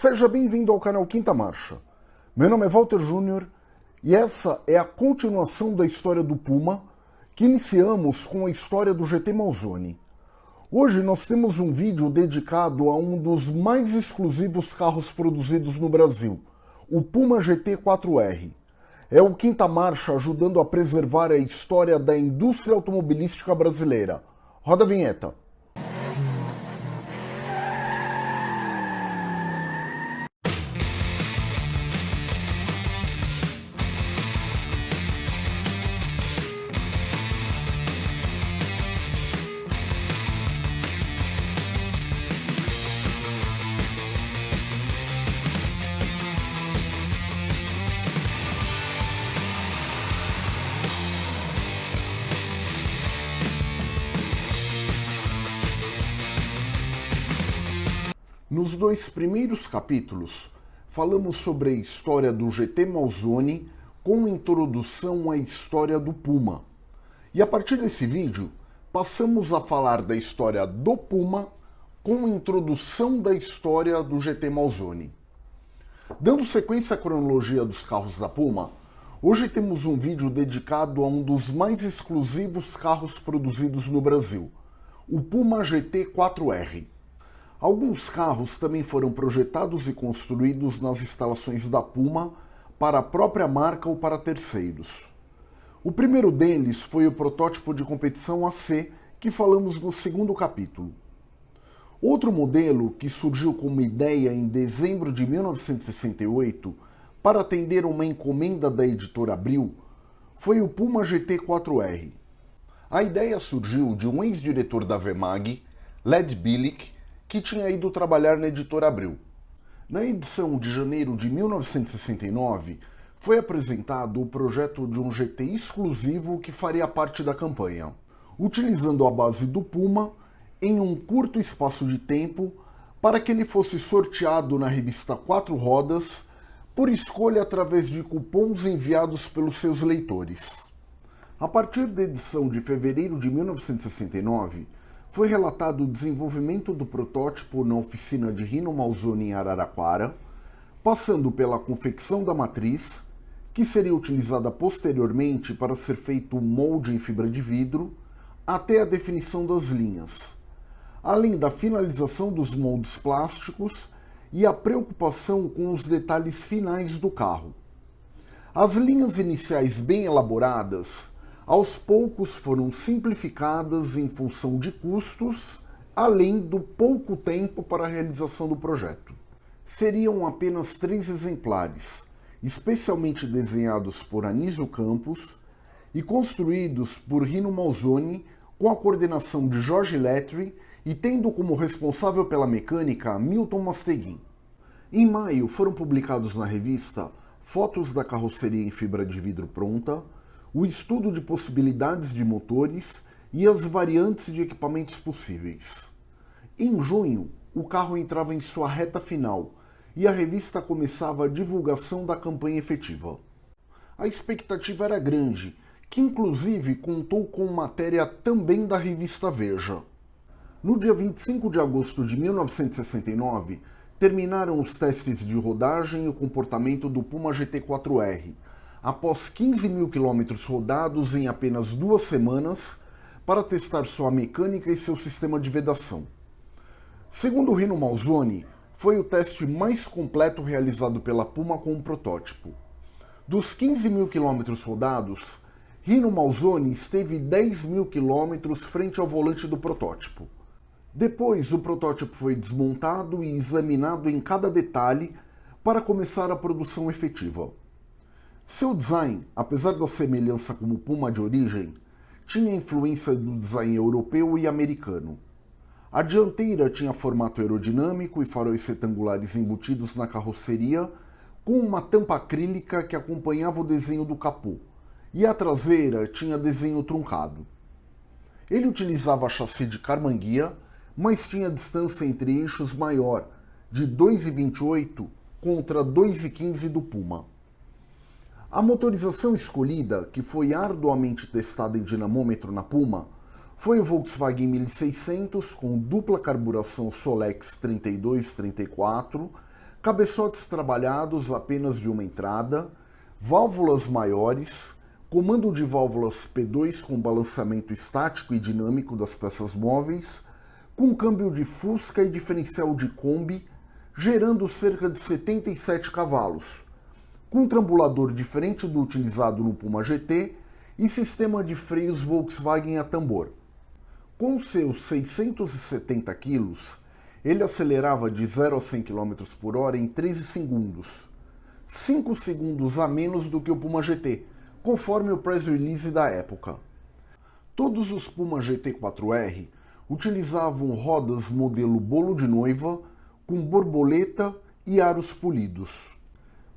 Seja bem-vindo ao canal Quinta Marcha. Meu nome é Walter Júnior e essa é a continuação da história do Puma, que iniciamos com a história do GT Malzone. Hoje nós temos um vídeo dedicado a um dos mais exclusivos carros produzidos no Brasil, o Puma GT 4R. É o Quinta Marcha ajudando a preservar a história da indústria automobilística brasileira. Roda a vinheta. Nos dois primeiros capítulos, falamos sobre a história do GT Malzone com introdução à história do Puma. E a partir desse vídeo, passamos a falar da história do Puma com introdução da história do GT Malzone. Dando sequência à cronologia dos carros da Puma, hoje temos um vídeo dedicado a um dos mais exclusivos carros produzidos no Brasil, o Puma GT 4R. Alguns carros também foram projetados e construídos nas instalações da Puma para a própria marca ou para terceiros. O primeiro deles foi o protótipo de competição AC, que falamos no segundo capítulo. Outro modelo que surgiu como ideia em dezembro de 1968 para atender uma encomenda da editora Abril foi o Puma GT 4R. A ideia surgiu de um ex-diretor da Vemag, Led Billick, que tinha ido trabalhar na editora Abril. Na edição de janeiro de 1969, foi apresentado o projeto de um GT exclusivo que faria parte da campanha, utilizando a base do Puma em um curto espaço de tempo para que ele fosse sorteado na revista Quatro Rodas por escolha através de cupons enviados pelos seus leitores. A partir da edição de fevereiro de 1969, foi relatado o desenvolvimento do protótipo na oficina de Rino Malzoni em Araraquara, passando pela confecção da matriz, que seria utilizada posteriormente para ser feito o molde em fibra de vidro, até a definição das linhas, além da finalização dos moldes plásticos e a preocupação com os detalhes finais do carro. As linhas iniciais bem elaboradas aos poucos foram simplificadas em função de custos, além do pouco tempo para a realização do projeto. Seriam apenas três exemplares, especialmente desenhados por Anísio Campos e construídos por Rino Malzoni com a coordenação de Jorge Letri e tendo como responsável pela mecânica Milton Masteguin. Em maio foram publicados na revista fotos da carroceria em fibra de vidro pronta, o estudo de possibilidades de motores e as variantes de equipamentos possíveis. Em junho, o carro entrava em sua reta final e a revista começava a divulgação da campanha efetiva. A expectativa era grande, que inclusive contou com matéria também da revista Veja. No dia 25 de agosto de 1969, terminaram os testes de rodagem e o comportamento do Puma GT4R, após 15 mil quilômetros rodados em apenas duas semanas para testar sua mecânica e seu sistema de vedação. Segundo Rino Malzoni, foi o teste mais completo realizado pela Puma com um protótipo. Dos 15 mil quilômetros rodados, Rino Malzoni esteve 10 mil quilômetros frente ao volante do protótipo. Depois, o protótipo foi desmontado e examinado em cada detalhe para começar a produção efetiva. Seu design, apesar da semelhança com o Puma de origem, tinha influência do design europeu e americano. A dianteira tinha formato aerodinâmico e faróis retangulares embutidos na carroceria, com uma tampa acrílica que acompanhava o desenho do capô, e a traseira tinha desenho truncado. Ele utilizava chassi de carmanguia, mas tinha distância entre eixos maior, de 2,28 contra 2,15 do Puma. A motorização escolhida, que foi arduamente testada em dinamômetro na Puma, foi o Volkswagen 1600 com dupla carburação Solex 3234, cabeçotes trabalhados apenas de uma entrada, válvulas maiores, comando de válvulas P2 com balanceamento estático e dinâmico das peças móveis, com câmbio de fusca e diferencial de Kombi, gerando cerca de 77 cavalos, com trambulador diferente do utilizado no Puma GT e sistema de freios Volkswagen a tambor. Com seus 670 kg, ele acelerava de 0 a 100 km por hora em 13 segundos, 5 segundos a menos do que o Puma GT, conforme o press release da época. Todos os Puma GT4R utilizavam rodas modelo bolo de noiva com borboleta e aros polidos.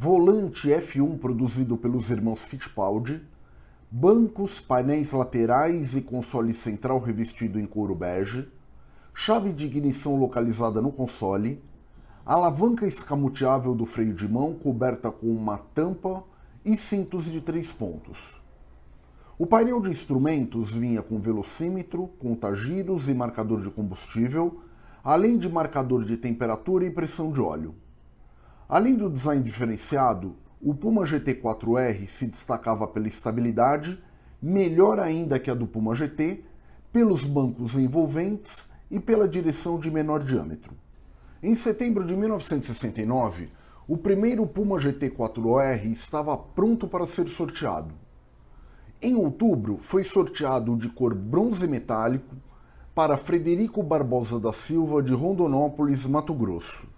Volante F1 produzido pelos irmãos Fittipaldi, bancos, painéis laterais e console central revestido em couro bege, chave de ignição localizada no console, alavanca escamoteável do freio de mão coberta com uma tampa e cintos de três pontos. O painel de instrumentos vinha com velocímetro, contagiros e marcador de combustível, além de marcador de temperatura e pressão de óleo. Além do design diferenciado, o Puma GT4R se destacava pela estabilidade, melhor ainda que a do Puma GT, pelos bancos envolventes e pela direção de menor diâmetro. Em setembro de 1969, o primeiro Puma GT4R estava pronto para ser sorteado. Em outubro, foi sorteado de cor bronze metálico para Frederico Barbosa da Silva de Rondonópolis, Mato Grosso.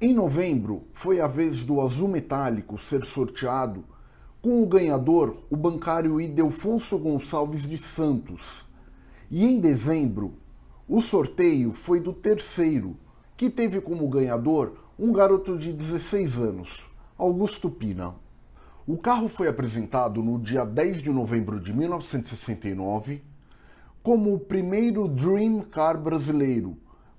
Em novembro, foi a vez do azul metálico ser sorteado, com o ganhador, o bancário Idelfonso Gonçalves de Santos. E em dezembro, o sorteio foi do terceiro, que teve como ganhador um garoto de 16 anos, Augusto Pina. O carro foi apresentado no dia 10 de novembro de 1969 como o primeiro Dream Car brasileiro,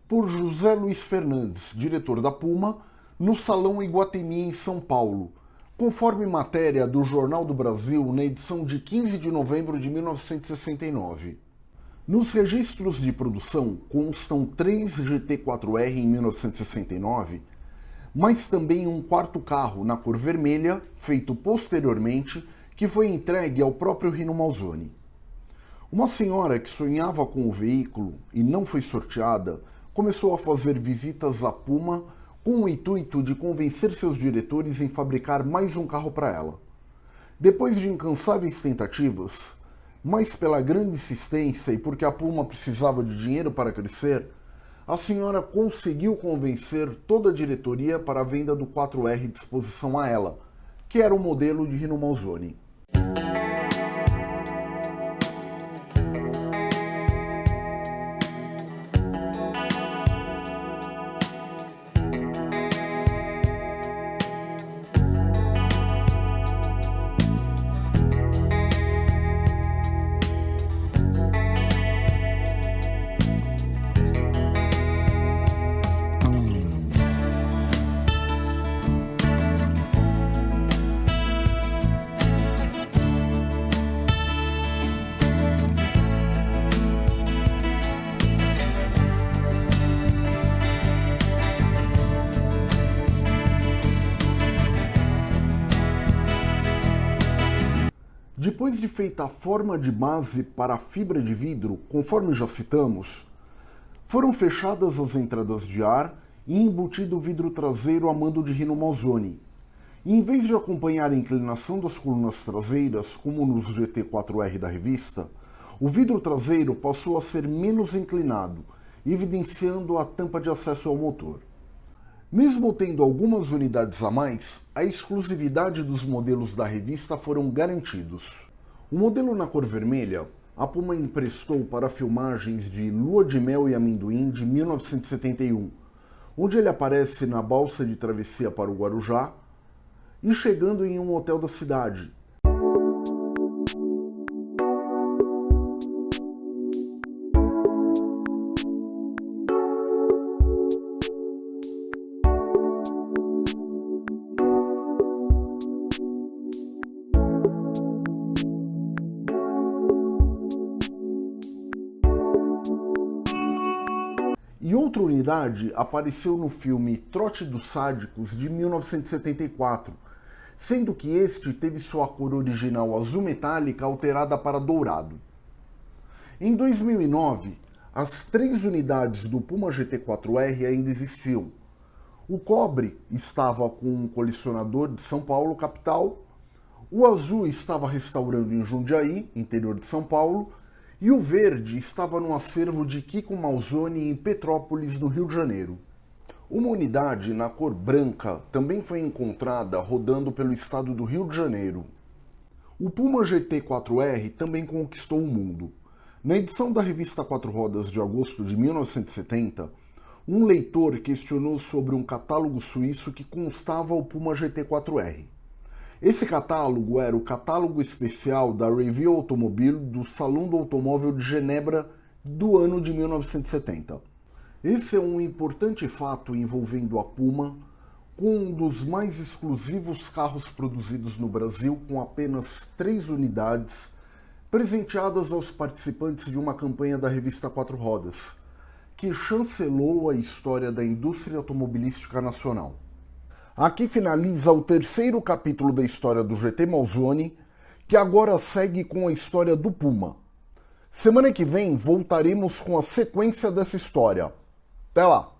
por José Luiz Fernandes, diretor da Puma, no Salão Iguatemi em São Paulo, conforme matéria do Jornal do Brasil na edição de 15 de novembro de 1969. Nos registros de produção constam três GT4R em 1969, mas também um quarto carro na cor vermelha, feito posteriormente, que foi entregue ao próprio Rino Malzoni. Uma senhora que sonhava com o veículo e não foi sorteada começou a fazer visitas à Puma com o intuito de convencer seus diretores em fabricar mais um carro para ela. Depois de incansáveis tentativas, mas pela grande insistência e porque a Puma precisava de dinheiro para crescer, a senhora conseguiu convencer toda a diretoria para a venda do 4R de exposição a ela, que era o modelo de Rino Malzoni. Depois de feita a forma de base para a fibra de vidro, conforme já citamos, foram fechadas as entradas de ar e embutido o vidro traseiro a mando de Rino Malzoni. E em vez de acompanhar a inclinação das colunas traseiras, como nos GT4R da revista, o vidro traseiro passou a ser menos inclinado, evidenciando a tampa de acesso ao motor. Mesmo tendo algumas unidades a mais, a exclusividade dos modelos da revista foram garantidos. O modelo na cor vermelha, a Puma emprestou para filmagens de Lua de Mel e Amendoim de 1971, onde ele aparece na balsa de travessia para o Guarujá e chegando em um hotel da cidade, outra unidade apareceu no filme Trote dos Sádicos de 1974, sendo que este teve sua cor original azul metálica alterada para dourado. Em 2009, as três unidades do Puma GT4R ainda existiam. O cobre estava com um colecionador de São Paulo, capital, o azul estava restaurando em Jundiaí, interior de São Paulo, e o verde estava no acervo de Kiko Malzoni em Petrópolis, no Rio de Janeiro. Uma unidade na cor branca também foi encontrada rodando pelo estado do Rio de Janeiro. O Puma GT4R também conquistou o mundo. Na edição da revista Quatro Rodas de agosto de 1970, um leitor questionou sobre um catálogo suíço que constava o Puma GT4R. Esse catálogo era o catálogo especial da Review Automobile do Salão do Automóvel de Genebra do ano de 1970. Esse é um importante fato envolvendo a Puma, com um dos mais exclusivos carros produzidos no Brasil com apenas três unidades, presenteadas aos participantes de uma campanha da revista Quatro Rodas, que chancelou a história da indústria automobilística nacional. Aqui finaliza o terceiro capítulo da história do GT Malzone, que agora segue com a história do Puma. Semana que vem voltaremos com a sequência dessa história. Até lá!